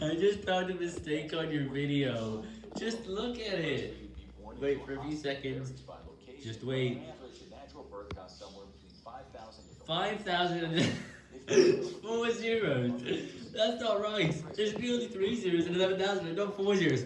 I just found a mistake on your video. Just look at it. Wait for a few seconds. Just wait. 5,000 four zeros. That's not right. There should be only three zeros and 11,000 not four zeros.